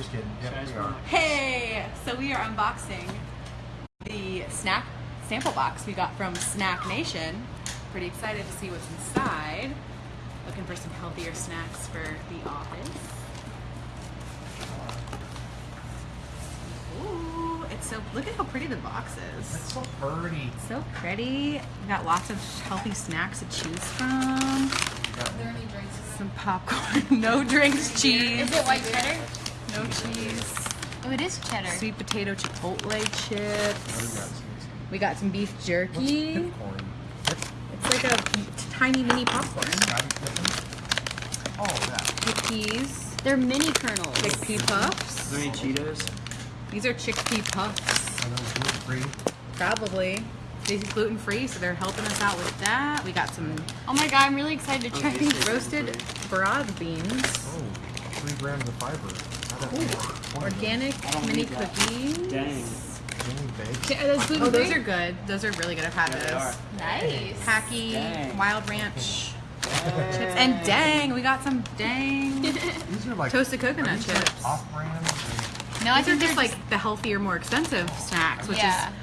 Just kidding. Yep, we are. Hey, so we are unboxing the snack sample box we got from Snack Nation. Pretty excited to see what's inside. Looking for some healthier snacks for the office. Ooh, it's so look at how pretty the box is. It's so pretty. So pretty. We got lots of healthy snacks to choose from. Are there any drinks? Some popcorn, no drinks, cheese, Is it white cheddar? No cheese. Oh, it is cheddar. Sweet potato chipotle what we got? chips. We got some beef jerky. It's like a tiny mini popcorn. Scottie Pippen. Oh, that. Chickpeas, They're mini kernels. chickpea puffs. Is there any Cheetos? These are chickpea puffs, Are those gluten free? probably. These are gluten free, so they're helping us out with that. We got some Oh my god, I'm really excited to oh, try these. roasted broad beans, Oh, three grams of fiber. Not that much. Twenty. organic mini cookies. Dang. Jimmy baked. Are those gluten Oh, those are good. Those are really good. I've had Yeah, they those. are. Nice. Hacky, Dang. Wild Ranch chips, and dang, we got some dang. These are like Toasted coconut are these chips. Off-brand. No, I These are think just they're like the healthier, more expensive snacks, which Yeah. is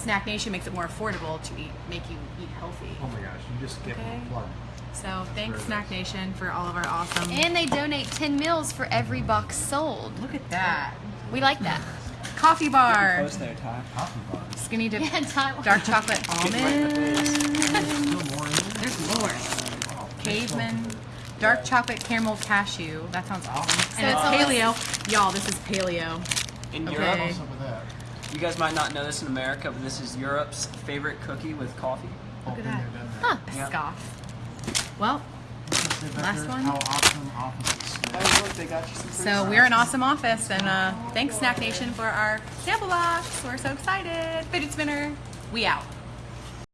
Snack Nation makes it more affordable to eat, make you eat healthy. Oh my gosh, you just get Okay. me plug. So thanks Very Snack Nation for all of our awesome. And they donate 10 meals for every box sold. look at that We like that. coffee bar, Close there, Ty. Coffee bar. skinny dip, Yeah, Taiwan. dark chocolate Get right in the face. almond. Still more in there? There's more. Caveman, dark chocolate caramel cashew. That sounds awesome. So And it's it's paleo. Y'all, this is paleo. In Okay. Europe, What's up with that? you guys might not know this in America, but this is Europe's favorite cookie with coffee. Look at that. there, done Huh. that. Yeah. Scoff. Well, They bet Last one? How awesome offices. Oh, look, they got you some so we're an awesome office, and uh, thanks Snack Nation for our sample box. We're so excited. Fidget spinner, we out.